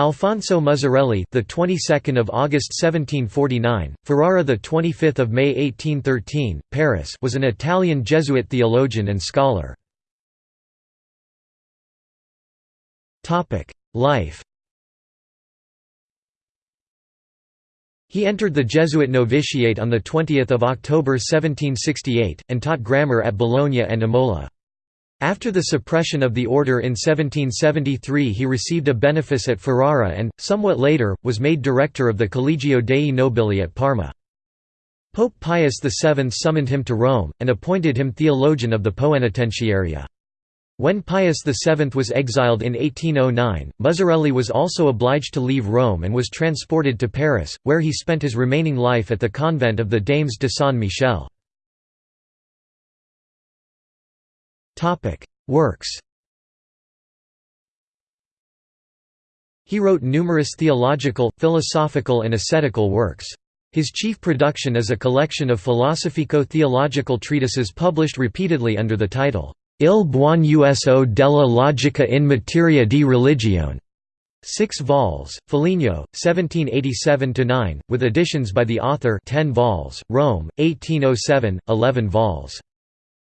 Alfonso Muzzarelli, the 22nd of August 1749, Ferrara, the 25th of May 1813, Paris, was an Italian Jesuit theologian and scholar. Topic: Life. He entered the Jesuit novitiate on the 20th of October 1768 and taught grammar at Bologna and Imola. After the suppression of the order in 1773 he received a benefice at Ferrara and, somewhat later, was made director of the Collegio dei Nobili at Parma. Pope Pius VII summoned him to Rome, and appointed him theologian of the Poenitentiaria. When Pius VII was exiled in 1809, Muzzarelli was also obliged to leave Rome and was transported to Paris, where he spent his remaining life at the convent of the Dames de Saint Michel. Works He wrote numerous theological, philosophical and ascetical works. His chief production is a collection of philosophico-theological treatises published repeatedly under the title, Il buon uso della logica in materia di religione. Six vols, Foligno, 1787–9, with additions by the author 10 vols, Rome, 1807, 11 vols.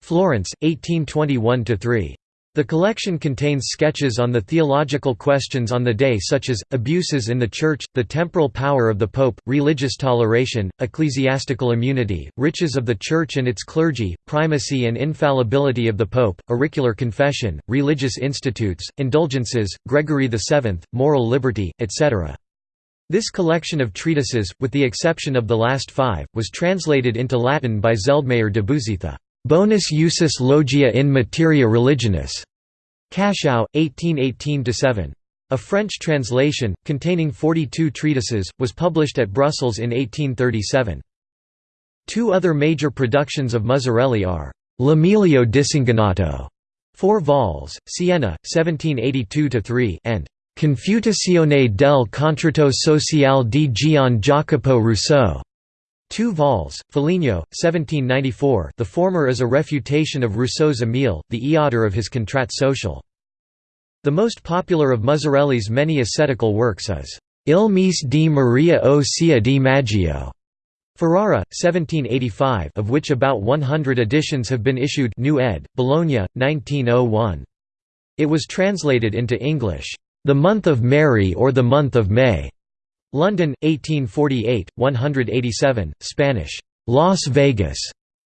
Florence, 1821–3. The collection contains sketches on the theological questions on the day such as, abuses in the Church, the temporal power of the Pope, religious toleration, ecclesiastical immunity, riches of the Church and its clergy, primacy and infallibility of the Pope, auricular confession, religious institutes, indulgences, Gregory VII, moral liberty, etc. This collection of treatises, with the exception of the last five, was translated into Latin by Zeldmayr de Bouzitha. Bonus usus logia in materia religionis. Cashau, 1818–7. A French translation, containing 42 treatises, was published at Brussels in 1837. Two other major productions of Muzzarelli are, L'Emilio Disingannato, 4 vols, Siena, 1782–3 and Confutazione del contratto sociale di Gian Jacopo Rousseau, Two vols, Foligno, 1794 the former is a refutation of Rousseau's Émile, the eoter of his Contrat social. The most popular of Muzzarelli's many ascetical works is, Il Mese di Maria o Sia di Maggio, Ferrara, 1785 of which about 100 editions have been issued new ed., Bologna, 1901. It was translated into English, The Month of Mary or The Month of May, London, 1848, 187, Spanish, Las Vegas,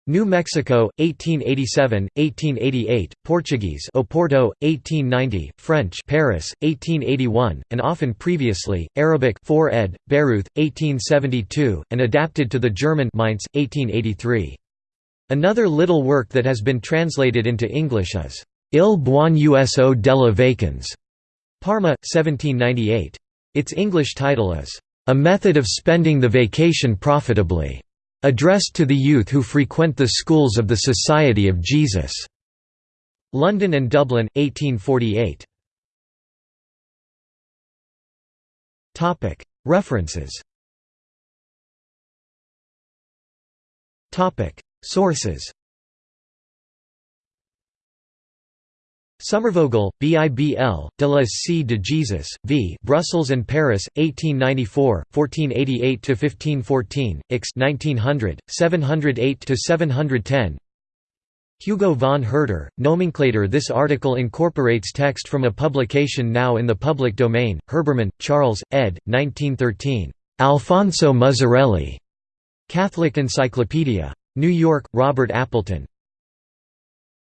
New Mexico, 1887, 1888, Portuguese Oporto, 1890, French Paris, 1881, and often previously, Arabic 4 ed., Beirut, 1872, and adapted to the German Mainz, 1883. Another little work that has been translated into English is, Il buon uso della vacans, Parma, 1798. Its English title is, "...a method of spending the vacation profitably", addressed to the youth who frequent the schools of the Society of Jesus. London and Dublin, 1848. References Sources Sommervogel, Bibl, de la C de Jesus, v. Brussels and Paris, 1894, 1488–1514, Ix 1900, 708–710 Hugo von Hurter, Nomenclator This article incorporates text from a publication now in the public domain, Herbermann, Charles, ed. 1913. Alfonso Muzzarelli. Catholic Encyclopedia. New York, Robert Appleton.